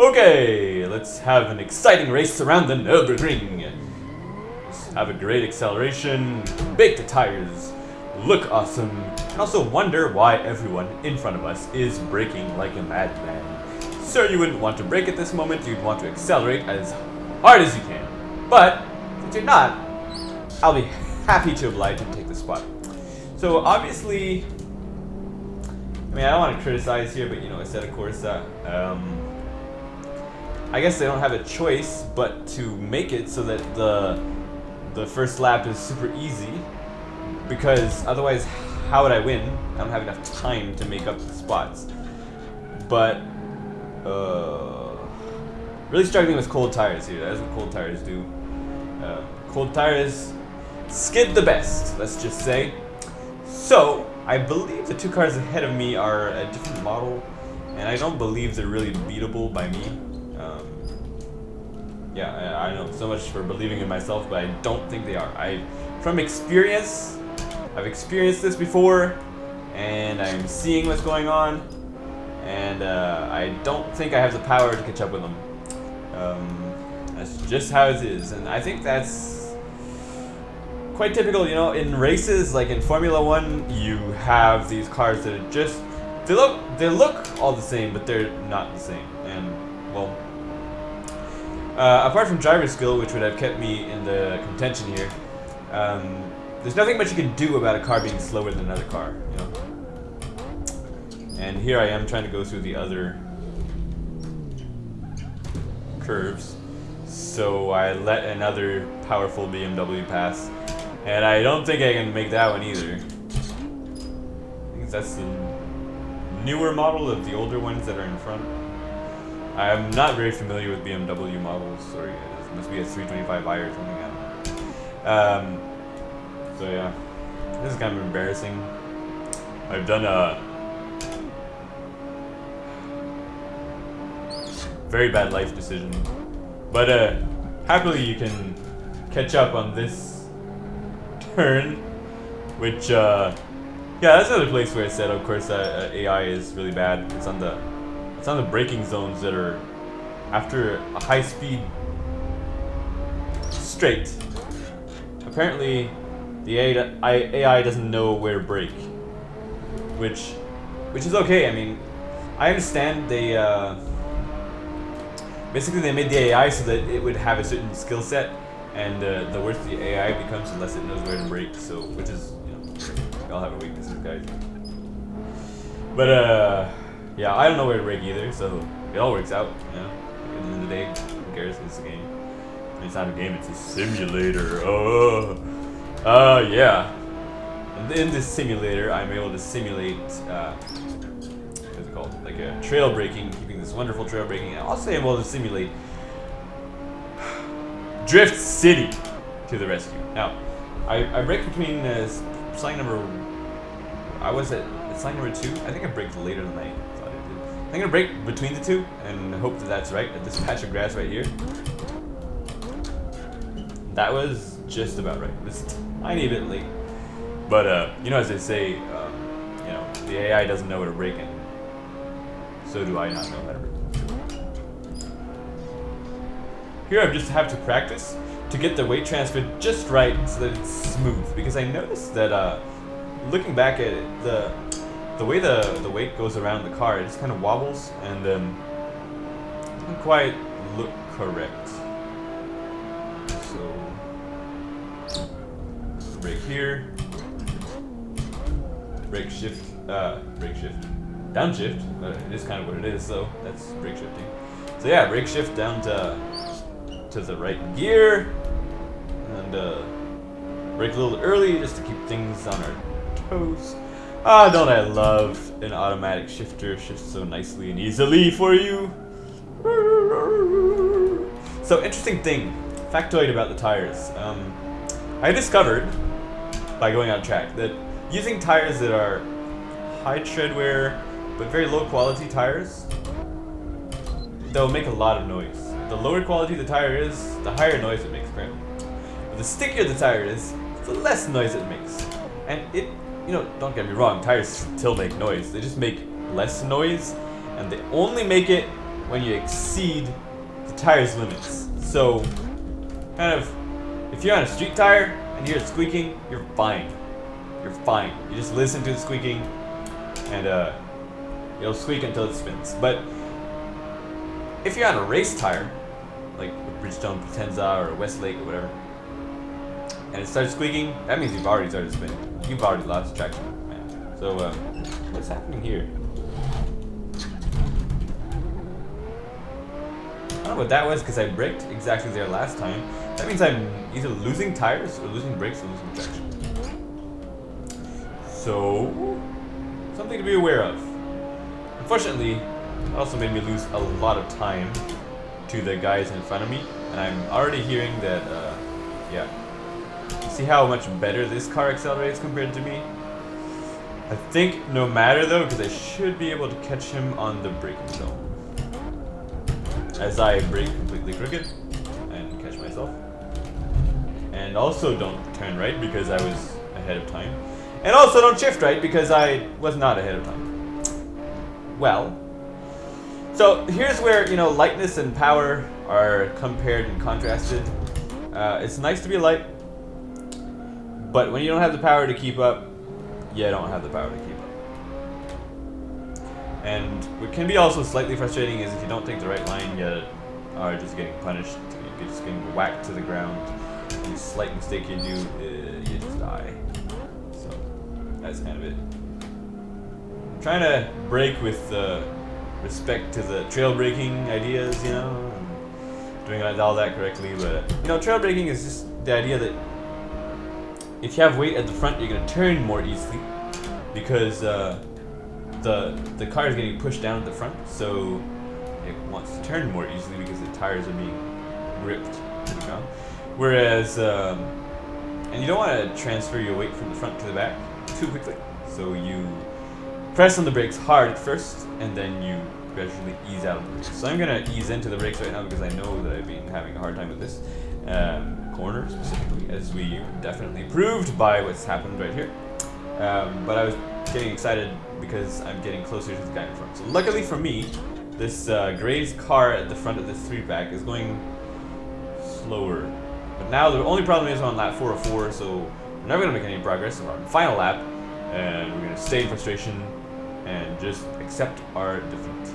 Okay, let's have an exciting race around the Nürburgring. Let's have a great acceleration, bake the tires, look awesome, and also wonder why everyone in front of us is braking like a madman. Sir, you wouldn't want to brake at this moment, you'd want to accelerate as hard as you can. But, since you're not, I'll be happy to oblige and take the spot. So obviously, I mean, I don't want to criticize here, but you know, Assetto Corsa, um, I guess they don't have a choice but to make it so that the the first lap is super easy, because otherwise, how would I win? I don't have enough time to make up the spots. But, uh, really struggling with cold tires here. That's what cold tires do. Uh, cold tires skid the best, let's just say. So, I believe the two cars ahead of me are a different model, and I don't believe they're really beatable by me. Um, yeah, I, I, know so much for believing in myself, but I don't think they are. I, from experience, I've experienced this before, and I'm seeing what's going on, and uh, I don't think I have the power to catch up with them. Um, that's just how it is, and I think that's quite typical, you know, in races, like in Formula One, you have these cars that are just, they look, they look all the same, but they're not the same, and, well, uh, apart from driver skill, which would have kept me in the contention here, um, there's nothing much you can do about a car being slower than another car, you know. And here I am trying to go through the other curves. So I let another powerful BMW pass. And I don't think I can make that one either. I think that's the newer model of the older ones that are in front. I'm not very familiar with BMW models. Sorry, it must be a 325i or something. Um, so yeah, this is kind of embarrassing. I've done a very bad life decision, but uh, happily you can catch up on this turn, which uh, yeah, that's another place where I said, of course, uh, AI is really bad. It's on the it's on the braking zones that are after a high speed straight. Apparently, the AI doesn't know where to brake, which, which is okay. I mean, I understand they, uh, basically they made the AI so that it would have a certain skill set, and uh, the worse the AI becomes, the less it knows where to brake. So, which is, you know, we all have a weaknesses, guys. But uh, yeah, I don't know where to brake either, so it all works out. You know, at the end of the day, who cares? It's a game. It's not a game, it's a simulator. Oh, uh, yeah. And in this simulator, I'm able to simulate, uh, what's it called? Like a trail braking, keeping this wonderful trail. And also able to simulate Drift City to the rescue. Now, I, I brake between uh, number, I was at, sign number two. I think I braked later than I. I'm gonna brake between the two and hope that that's right, at this patch of grass right here. That was just about right. Just tiny bit late. But, uh, you know, as they say, um, you know, the AI doesn't know where to brake in. So do I not know how to brake. Here I just have to practice to get the weight transfer just right so that it's smooth. Because I noticed that, uh, looking back at it, the the way the, the weight goes around the car, it just kind of wobbles and um, doesn't quite look correct. So, brake here, brake shift, uh, brake shift, downshift, it is kind of what it is, so that's brake shifting. So yeah, brake shift down to, to the right gear, and uh, brake a little early just to keep things on our toes. Ah, don't I love an automatic shifter shifts so nicely and easily for you. So interesting thing, factoid about the tires. Um, I discovered, by going on track, that using tires that are high tread wear, but very low quality tires, they'll make a lot of noise. The lower quality the tire is, the higher noise it makes, apparently. But the stickier the tire is, the less noise it makes. And it you know, don't get me wrong, tires still make noise. They just make less noise, and they only make it when you exceed the tire's limits. So, kind of, if you're on a street tire and you hear it squeaking, you're fine. You're fine. You just listen to the squeaking, and uh, it'll squeak until it spins. But if you're on a race tire, like a Bridgestone Potenza or a Westlake or whatever, and it starts squeaking, that means you've already started spinning. You've already lost traction, man. So, uh, what's happening here? I don't know what that was because I braked exactly there last time. That means I'm either losing tires or losing brakes or losing traction. So, something to be aware of. Unfortunately, it also made me lose a lot of time to the guys in front of me, and I'm already hearing that, uh, yeah. See how much better this car accelerates compared to me? I think no matter though, because I should be able to catch him on the braking zone as I brake completely crooked and catch myself. And also don't turn right because I was ahead of time. And also don't shift right because I was not ahead of time. Well, so here's where, you know, lightness and power are compared and contrasted. Uh, it's nice to be light, but when you don't have the power to keep up, you don't have the power to keep up. And what can be also slightly frustrating is if you don't take the right line, you are just getting punished. You're just getting whacked to the ground. Any slight mistake you do, uh, you just die. So that's kind of it. I'm trying to brake with uh, respect to the trail braking ideas, you know, doing all that correctly. But you know, trail braking is just the idea that if you have weight at the front, you're gonna turn more easily because. Uh, the the car is getting pushed down at the front, so it wants to turn more easily because the tires are being to the ground. Whereas, um, and you don't want to transfer your weight from the front to the back too quickly, so you press on the brakes hard at first, and then you gradually ease out of. So I'm gonna ease into the brakes right now because I know that I've been having a hard time with this um, corner specifically, as we definitely proved by what's happened right here. Um, but I was getting excited because I'm getting closer to the guy in front. So luckily for me, this uh, Graves car at the front of this three pack is going slower. But now the only problem is on lap 404, so we're never going to make any progress. We're on final lap, and we're going to stay in frustration and just accept our defeat.